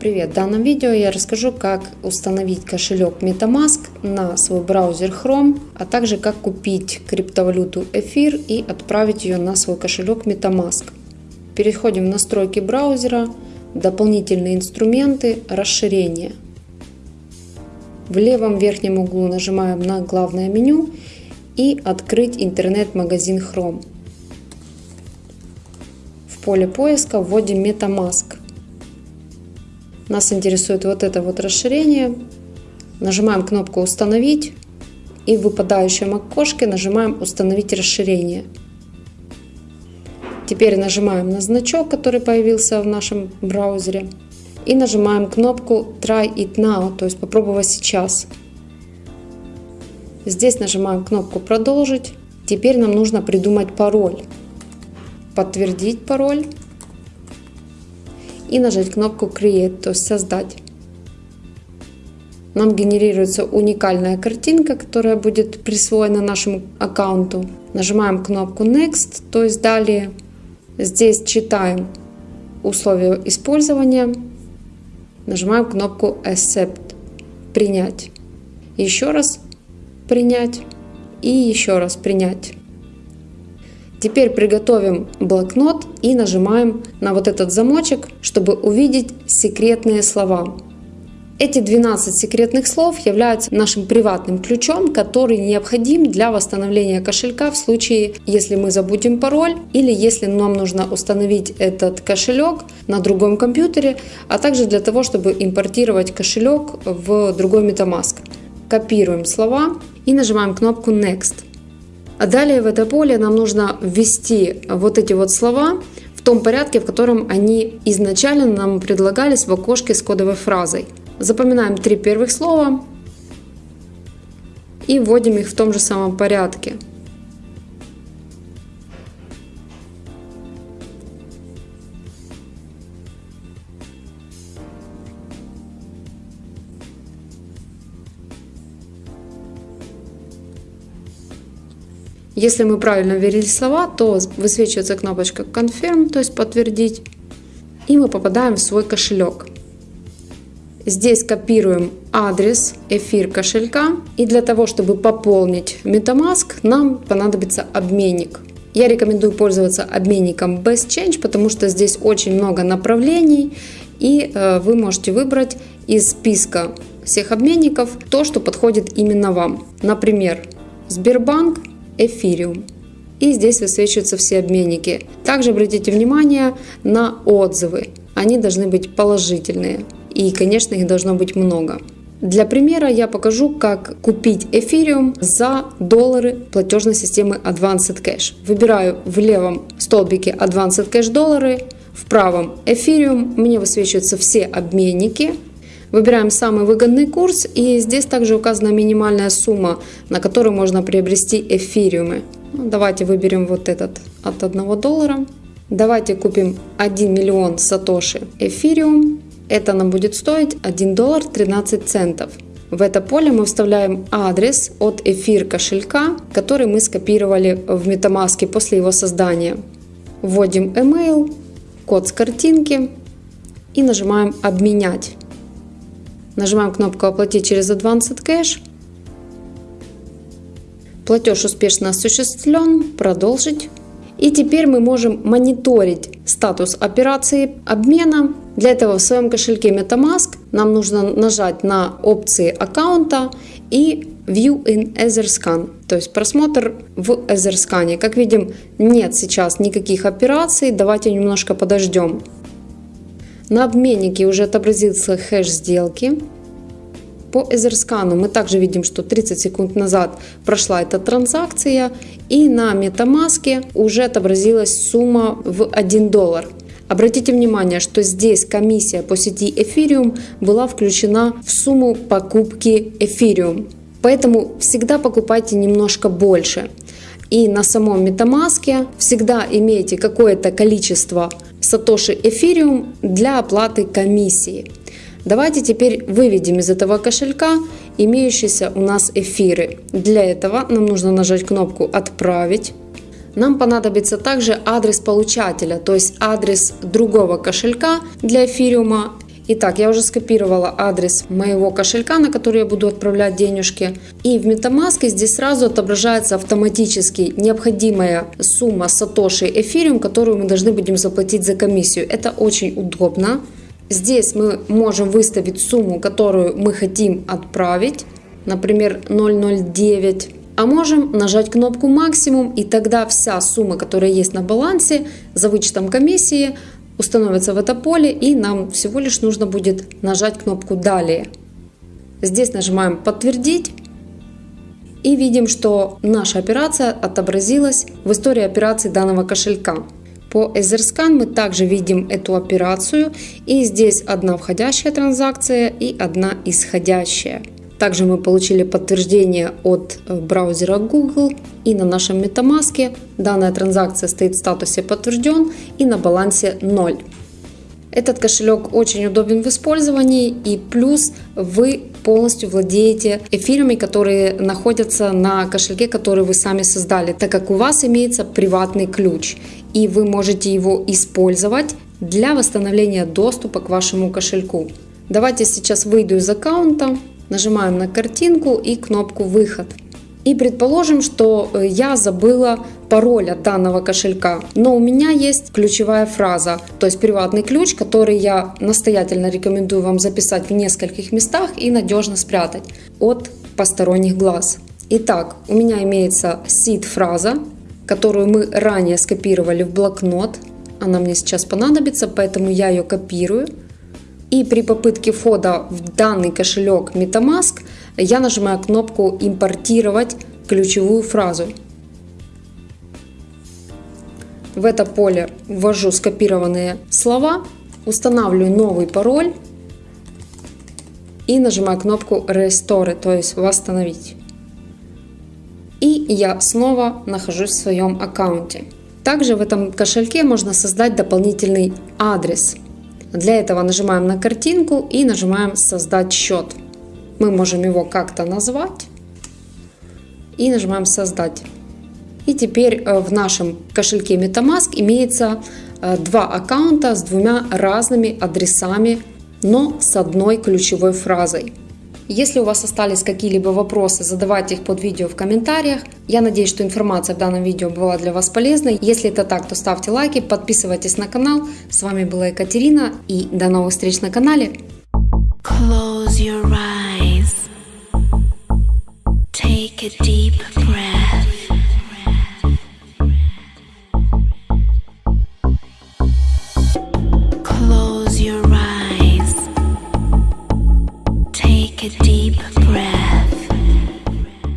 Привет! В данном видео я расскажу, как установить кошелек MetaMask на свой браузер Chrome, а также как купить криптовалюту эфир и отправить ее на свой кошелек MetaMask. Переходим в настройки браузера, дополнительные инструменты, расширение. В левом верхнем углу нажимаем на главное меню и открыть интернет-магазин Chrome. В поле поиска вводим MetaMask. Нас интересует вот это вот расширение. Нажимаем кнопку «Установить» и в выпадающем окошке нажимаем «Установить расширение». Теперь нажимаем на значок, который появился в нашем браузере. И нажимаем кнопку Try it now, то есть попробовать сейчас. Здесь нажимаем кнопку «Продолжить». Теперь нам нужно придумать пароль. Подтвердить пароль и нажать кнопку Create, то есть создать. Нам генерируется уникальная картинка, которая будет присвоена нашему аккаунту. Нажимаем кнопку Next, то есть далее. Здесь читаем условия использования. Нажимаем кнопку Accept, принять. Еще раз принять и еще раз принять. Теперь приготовим блокнот и нажимаем на вот этот замочек, чтобы увидеть секретные слова. Эти 12 секретных слов являются нашим приватным ключом, который необходим для восстановления кошелька в случае, если мы забудем пароль или если нам нужно установить этот кошелек на другом компьютере, а также для того, чтобы импортировать кошелек в другой MetaMask. Копируем слова и нажимаем кнопку Next. А далее в это поле нам нужно ввести вот эти вот слова в том порядке, в котором они изначально нам предлагались в окошке с кодовой фразой. Запоминаем три первых слова и вводим их в том же самом порядке. Если мы правильно ввели слова, то высвечивается кнопочка Confirm, то есть подтвердить, и мы попадаем в свой кошелек. Здесь копируем адрес эфир кошелька. И для того, чтобы пополнить MetaMask, нам понадобится обменник. Я рекомендую пользоваться обменником BestChange, потому что здесь очень много направлений. И э, вы можете выбрать из списка всех обменников то, что подходит именно вам. Например, Сбербанк, Эфириум. И здесь высвечиваются все обменники. Также обратите внимание на отзывы. Они должны быть положительные. И, конечно, их должно быть много. Для примера я покажу, как купить эфириум за доллары платежной системы Advanced Cash. Выбираю в левом столбике Advanced Cash доллары, в правом эфириум. Мне высвечиваются все обменники. Выбираем самый выгодный курс и здесь также указана минимальная сумма, на которую можно приобрести эфириумы. Ну, давайте выберем вот этот от 1 доллара. Давайте купим 1 миллион сатоши эфириум. Это нам будет стоить 1 доллар 13 центов. В это поле мы вставляем адрес от эфир кошелька, который мы скопировали в MetaMask после его создания. Вводим email, код с картинки и нажимаем «Обменять». Нажимаем кнопку «Оплатить через Advanced Cash». Платеж успешно осуществлен. Продолжить. И теперь мы можем мониторить статус операции обмена. Для этого в своем кошельке MetaMask нам нужно нажать на опции аккаунта и View in EtherScan, то есть просмотр в EtherScan. Как видим, нет сейчас никаких операций, давайте немножко подождем. На обменнике уже отобразился хэш сделки. По Эзерскану мы также видим, что 30 секунд назад прошла эта транзакция и на MetaMask уже отобразилась сумма в 1 доллар. Обратите внимание, что здесь комиссия по сети Ethereum была включена в сумму покупки Ethereum. Поэтому всегда покупайте немножко больше. И на самом MetaMask всегда имейте какое-то количество сатоши эфириум для оплаты комиссии. Давайте теперь выведем из этого кошелька имеющиеся у нас эфиры. Для этого нам нужно нажать кнопку «Отправить». Нам понадобится также адрес получателя, то есть адрес другого кошелька для эфириума. Итак, я уже скопировала адрес моего кошелька, на который я буду отправлять денежки. И в MetaMask здесь сразу отображается автоматически необходимая сумма сатоши эфириум, которую мы должны будем заплатить за комиссию. Это очень удобно. Здесь мы можем выставить сумму, которую мы хотим отправить, например 009. А можем нажать кнопку максимум и тогда вся сумма, которая есть на балансе за вычетом комиссии, установится в это поле и нам всего лишь нужно будет нажать кнопку далее. Здесь нажимаем подтвердить и видим, что наша операция отобразилась в истории операций данного кошелька. По Etherscan мы также видим эту операцию и здесь одна входящая транзакция и одна исходящая. Также мы получили подтверждение от э, браузера Google и на нашем MetaMask данная транзакция стоит в статусе подтвержден и на балансе 0. Этот кошелек очень удобен в использовании и плюс вы полностью владеете эфирами, которые находятся на кошельке, который вы сами создали, так как у вас имеется приватный ключ и вы можете его использовать для восстановления доступа к вашему кошельку. Давайте сейчас выйду из аккаунта Нажимаем на картинку и кнопку «Выход». И предположим, что э, я забыла пароль от данного кошелька, но у меня есть ключевая фраза, то есть приватный ключ, который я настоятельно рекомендую вам записать в нескольких местах и надежно спрятать от посторонних глаз. Итак, у меня имеется seed-фраза, которую мы ранее скопировали в блокнот. Она мне сейчас понадобится, поэтому я ее копирую. И при попытке входа в данный кошелек MetaMask я нажимаю кнопку «Импортировать ключевую фразу». В это поле ввожу скопированные слова, устанавливаю новый пароль и нажимаю кнопку Restore, то есть «Восстановить». И я снова нахожусь в своем аккаунте. Также в этом кошельке можно создать дополнительный адрес – для этого нажимаем на картинку и нажимаем «Создать счет». Мы можем его как-то назвать и нажимаем «Создать». И теперь э, в нашем кошельке MetaMask имеется э, два аккаунта с двумя разными адресами, но с одной ключевой фразой. Если у вас остались какие-либо вопросы, задавайте их под видео в комментариях. Я надеюсь, что информация в данном видео была для вас полезной. Если это так, то ставьте лайки, подписывайтесь на канал. С вами была Екатерина и до новых встреч на канале. Close your eyes. Take a deep breath.